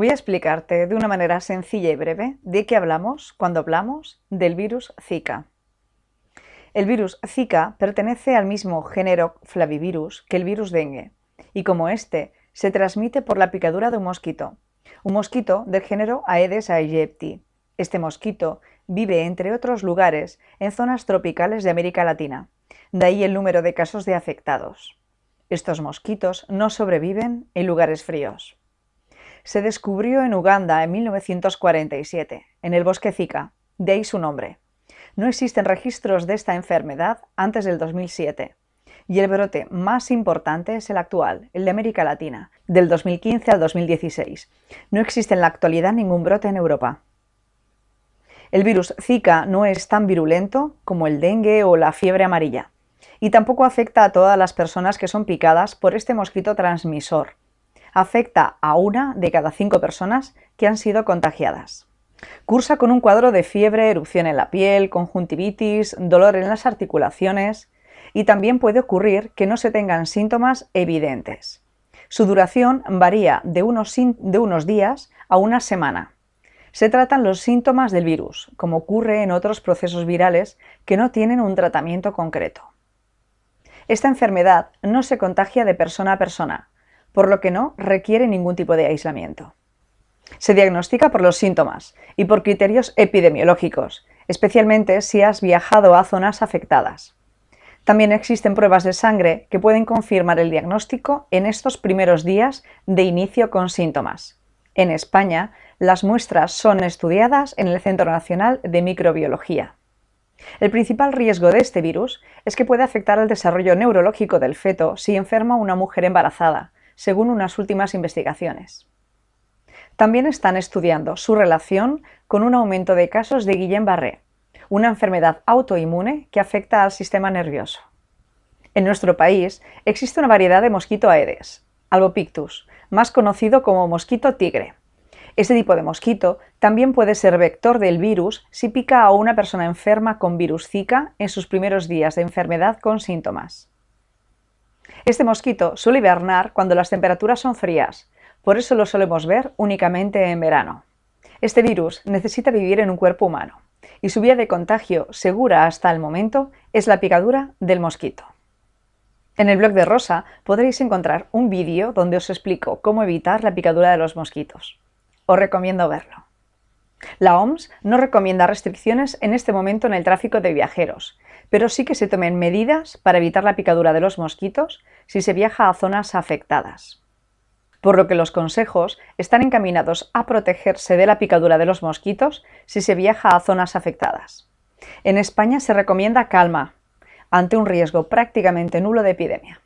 Voy a explicarte de una manera sencilla y breve de qué hablamos cuando hablamos del virus Zika. El virus Zika pertenece al mismo género Flavivirus que el virus dengue y como este se transmite por la picadura de un mosquito, un mosquito del género Aedes aegypti. Este mosquito vive, entre otros lugares, en zonas tropicales de América Latina, de ahí el número de casos de afectados. Estos mosquitos no sobreviven en lugares fríos. Se descubrió en Uganda en 1947, en el bosque Zika, de ahí su nombre. No existen registros de esta enfermedad antes del 2007, y el brote más importante es el actual, el de América Latina, del 2015 al 2016. No existe en la actualidad ningún brote en Europa. El virus Zika no es tan virulento como el dengue o la fiebre amarilla y tampoco afecta a todas las personas que son picadas por este mosquito transmisor. Afecta a una de cada cinco personas que han sido contagiadas. Cursa con un cuadro de fiebre, erupción en la piel, conjuntivitis, dolor en las articulaciones y también puede ocurrir que no se tengan síntomas evidentes. Su duración varía de unos, de unos días a una semana. Se tratan los síntomas del virus, como ocurre en otros procesos virales que no tienen un tratamiento concreto. Esta enfermedad no se contagia de persona a persona, por lo que no requiere ningún tipo de aislamiento. Se diagnostica por los síntomas y por criterios epidemiológicos, especialmente si has viajado a zonas afectadas. También existen pruebas de sangre que pueden confirmar el diagnóstico en estos primeros días de inicio con síntomas. En España, las muestras son estudiadas en el Centro Nacional de Microbiología. El principal riesgo de este virus es que puede afectar al desarrollo neurológico del feto si enferma una mujer embarazada, según unas últimas investigaciones. También están estudiando su relación con un aumento de casos de Guillain-Barré, una enfermedad autoinmune que afecta al sistema nervioso. En nuestro país existe una variedad de mosquito Aedes, Albopictus, más conocido como mosquito tigre, ese tipo de mosquito también puede ser vector del virus si pica a una persona enferma con virus Zika en sus primeros días de enfermedad con síntomas. Este mosquito suele hibernar cuando las temperaturas son frías, por eso lo solemos ver únicamente en verano. Este virus necesita vivir en un cuerpo humano y su vía de contagio segura hasta el momento es la picadura del mosquito. En el blog de Rosa podréis encontrar un vídeo donde os explico cómo evitar la picadura de los mosquitos os recomiendo verlo. La OMS no recomienda restricciones en este momento en el tráfico de viajeros, pero sí que se tomen medidas para evitar la picadura de los mosquitos si se viaja a zonas afectadas. Por lo que los consejos están encaminados a protegerse de la picadura de los mosquitos si se viaja a zonas afectadas. En España se recomienda calma ante un riesgo prácticamente nulo de epidemia.